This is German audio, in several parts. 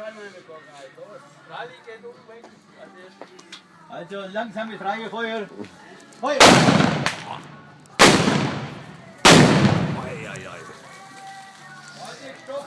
fallen wir nicht rein. Los. Rally geht um weg. Also langsames Reihefeuer. Feuer! Warte, stopp,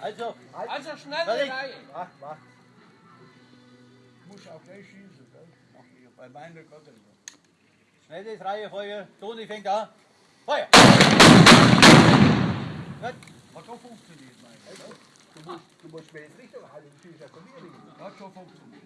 Also, Also schnell Reihe. Mach, mach. Muss auch gleich schießen, gell? Bei meiner Gott nicht. schnelles Reihefeuer. Toni fängt an. Feuer! Gut. Hat schon funktioniert, mein Gott. Du musst, du musst mir jetzt noch halten, du schießt ja von mir hin. Hat schon funktioniert.